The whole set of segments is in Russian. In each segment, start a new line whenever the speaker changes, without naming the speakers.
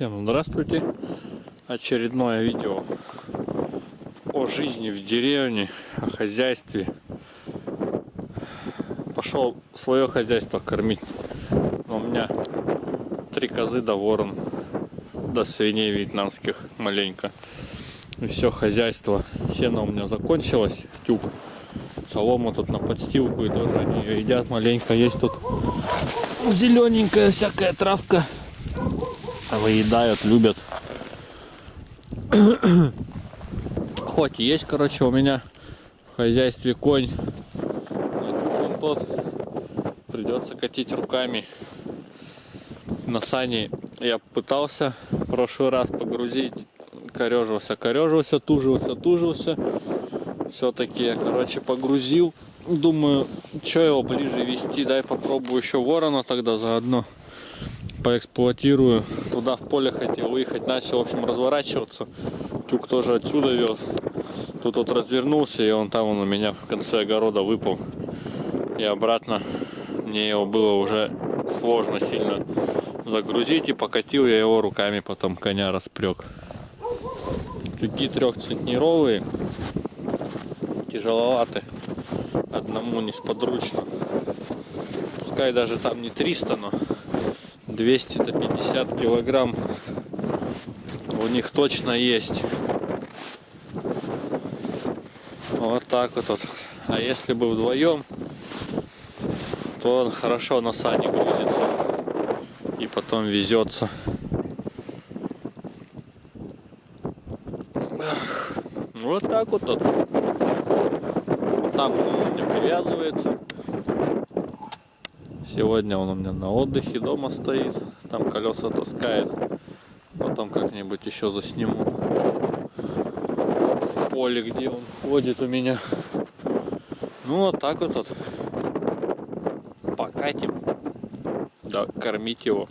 Всем здравствуйте! Очередное видео о жизни в деревне, о хозяйстве. Пошел свое хозяйство кормить. У меня три козы да ворон, до свиней вьетнамских маленько. И все хозяйство. Сено у меня закончилось, тюк. Солома тут на подстилку и тоже они ее едят маленько. Есть тут зелененькая всякая травка выедают, любят. Хоть есть, короче, у меня в хозяйстве конь. Вон тот. Придется катить руками. На сани я пытался в прошлый раз погрузить. Корежился, корежился, тужился, тужился. Все-таки я, короче, погрузил. Думаю, что его ближе вести. Дай попробую еще ворона тогда заодно поэксплуатирую. Туда в поле хотел выехать, начал, в общем, разворачиваться. Тюк тоже отсюда вез. Тут вот развернулся, и он там он у меня в конце огорода выпал. И обратно мне его было уже сложно сильно загрузить. И покатил я его руками, потом коня распрек. Тюки трехцентнеровые. Тяжеловаты. Одному несподручно. Пускай даже там не 300, но 200-50 килограмм у них точно есть. Вот так вот. вот. А если бы вдвоем, то он хорошо на сани грузится и потом везется. Вот так вот. вот. Там не привязывается. Сегодня он у меня на отдыхе дома стоит. Там колеса таскает. Потом как-нибудь еще засниму. В поле, где он ходит у меня. Ну вот так вот. вот. Покатим. Да, кормить его.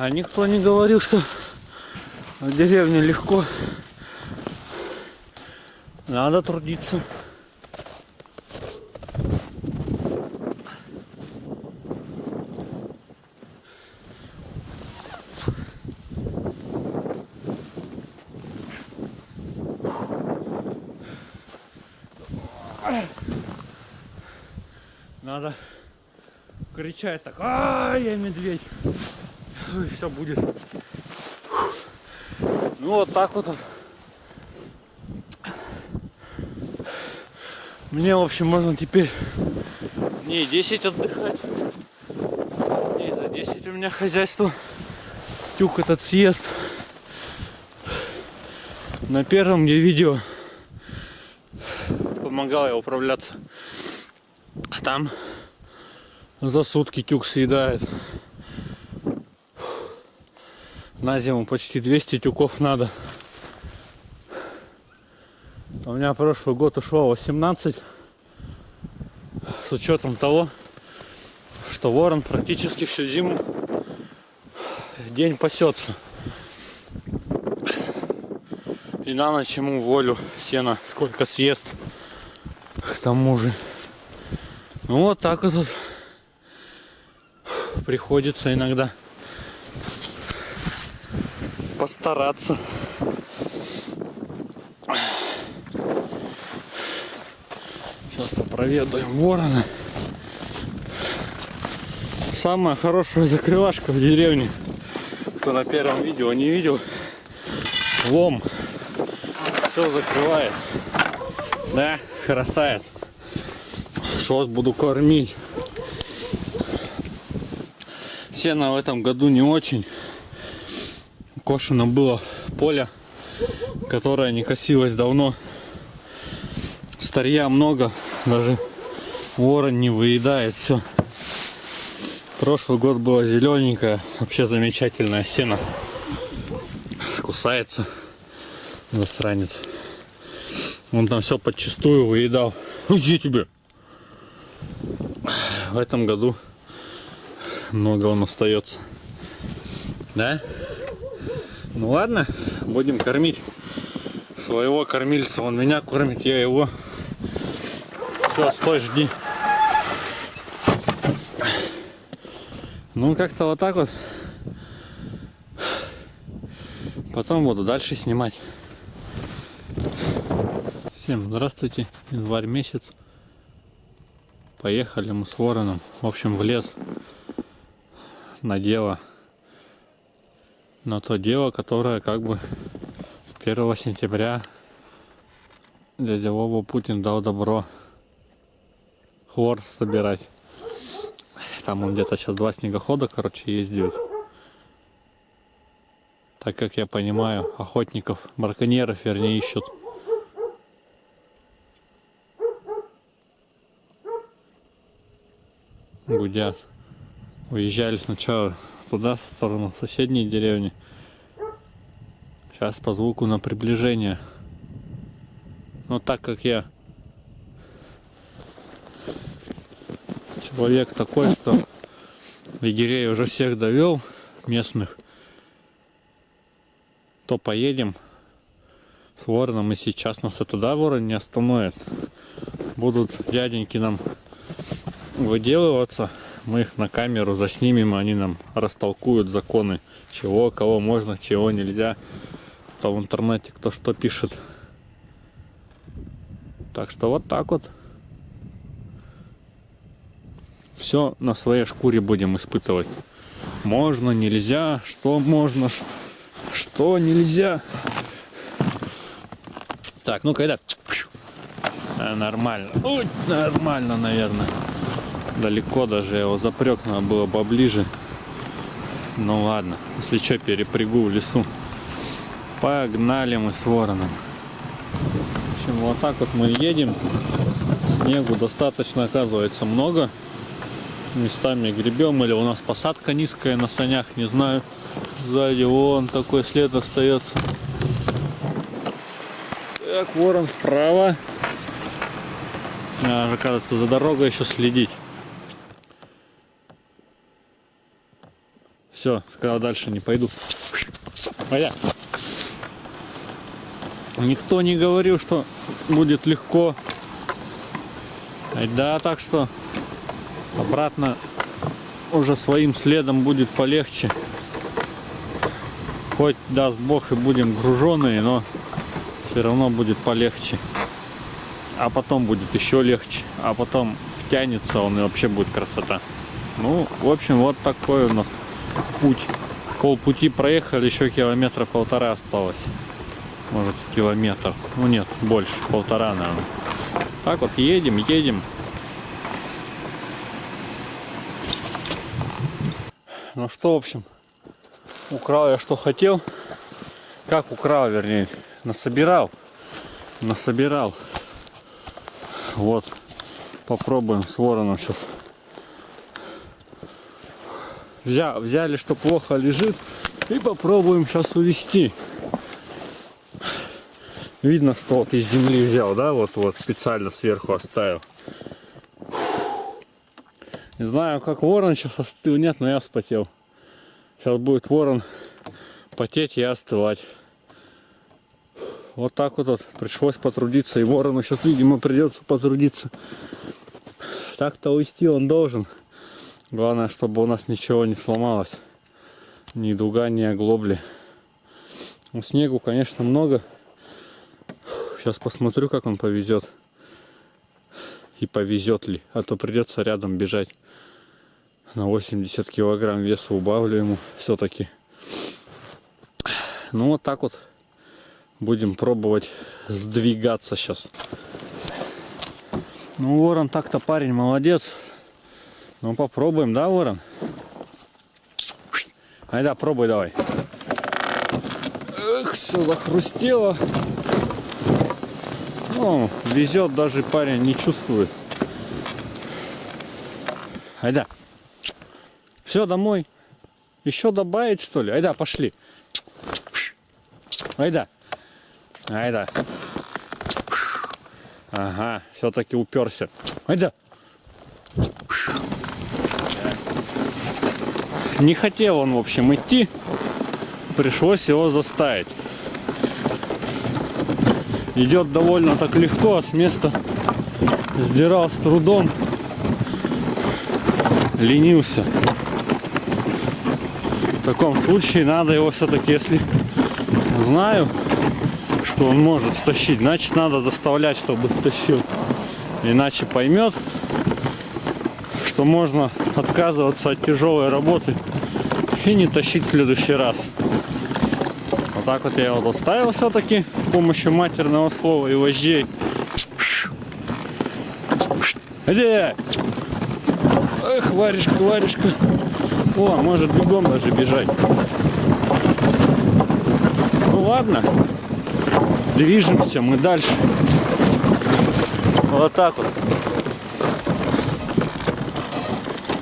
А никто не говорил, что в деревне легко. Надо трудиться.
Надо кричать так, а я медведь. И все будет. Ну вот так вот. Мне, в общем, можно теперь дней 10 отдыхать. Дней за 10 у меня хозяйство. Тюк этот съест. На первом где видео помогал я управляться. А там за сутки тюк съедает. На зиму почти 200 тюков надо. У меня прошлый год ушло 18. С учетом того, что ворон практически всю зиму день пасется. И на ночь ему волю сена сколько съест. К тому же. Ну вот так вот приходится иногда постараться. Сейчас проведаем ворона. Самая хорошая закрывашка в деревне. Кто на первом видео не видел, лом все закрывает. Да, красавец. Сейчас буду кормить. Сено в этом году не очень. Кошено было поле, которое не косилось давно. Старья много, даже ворон не выедает все. Прошлый год было зелененькое, вообще замечательное сено. Кусается засранец. Он там все подчистую выедал. Где тебе? В этом году много он остается. Да? Ну ладно, будем кормить своего кормильца. Он меня кормит, я его. Все, стой, жди. Ну, как-то вот так вот. Потом буду дальше снимать. Всем здравствуйте, январь месяц. Поехали мы с вороном, в общем, в лес на дело. На то дело, которое как бы 1 сентября дядя Вова Путин дал добро хвор собирать. Там он где-то сейчас два снегохода, короче, ездит. Так как я понимаю, охотников, браконьеров, вернее, ищут. Гудят. Уезжали сначала туда, в сторону соседней деревни. Сейчас по звуку на приближение. Но так как я человек такой, что егерей уже всех довел местных, то поедем с вороном и сейчас нас и туда ворон не остановит. Будут дяденьки нам выделываться, мы их на камеру заснимем, они нам растолкуют законы, чего, кого можно, чего нельзя. То в интернете кто что пишет. Так что вот так вот. Все на своей шкуре будем испытывать. Можно, нельзя, что можно, что нельзя. Так, ну когда нормально. Ой, нормально, наверное далеко даже, я его запрек, надо было поближе. Ну ладно, если что, перепрягу в лесу. Погнали мы с вороном. В общем, вот так вот мы едем. Снегу достаточно, оказывается, много. Местами гребем, или у нас посадка низкая на санях, не знаю. Сзади вон такой след остается. Так, ворон вправо. А, оказывается, за дорогой еще следить. Все, сказал, дальше не пойду. Пойдя. Никто не говорил, что будет легко. Да, так что обратно уже своим следом будет полегче. Хоть даст Бог и будем груженные, но все равно будет полегче. А потом будет еще легче. А потом тянется он и вообще будет красота. Ну, в общем, вот такой у нас путь. Пол пути проехали, еще километра полтора осталось. Может, километр. Ну нет, больше, полтора, наверное. Так вот, едем, едем. Ну что, в общем, украл я что хотел. Как украл, вернее, насобирал. Насобирал. Вот. Попробуем с вороном сейчас. Взя, взяли, что плохо лежит. И попробуем сейчас увести. Видно, что вот из земли взял, да? Вот, вот специально сверху оставил. Не знаю, как ворон сейчас остыл, нет, но я вспотел. Сейчас будет ворон потеть и остывать. Вот так вот, вот пришлось потрудиться. И ворону сейчас, видимо, придется потрудиться. Так-то увести он должен. Главное, чтобы у нас ничего не сломалось. Ни дуга, ни оглобли. Ну, снегу, конечно, много. Сейчас посмотрю, как он повезет. И повезет ли. А то придется рядом бежать. На 80 килограмм веса убавлю ему все-таки. Ну, вот так вот будем пробовать сдвигаться сейчас. Ну, ворон так-то парень молодец. Ну, попробуем, да, ворон? Айда, пробуй давай. Эх, все захрустело. Ну, везет, даже парень не чувствует. Айда. Все, домой. Еще добавить, что ли? Айда, пошли. Айда. Айда. Ага, все-таки уперся. Айда. Не хотел он, в общем, идти. Пришлось его заставить. Идет довольно так легко, а с места сдирал с трудом. Ленился. В таком случае надо его все-таки, если знаю, что он может стащить, значит надо заставлять, чтобы стащил. Иначе поймет, что можно отказываться от тяжелой работы и не тащить в следующий раз. Вот так вот я его доставил все-таки с помощью матерного слова и вождей. Где? Эх, варежка, варежка. О, может бегом даже бежать. Ну ладно. Движемся мы дальше. Вот так вот.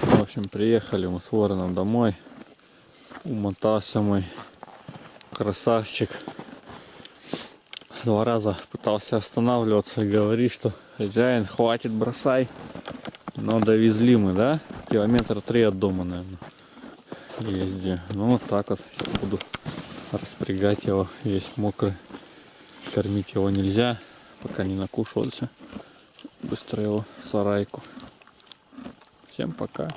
В общем, приехали мы с вороном домой. Умотался мой красавчик. Два раза пытался останавливаться и говорить, что хозяин, хватит, бросай. Но довезли мы, да? Километр три от дома, наверное. Езди. Ну вот так вот. Сейчас буду распрягать его. Весь мокрый. Кормить его нельзя, пока не накушался. Быстро его в сарайку. Всем пока.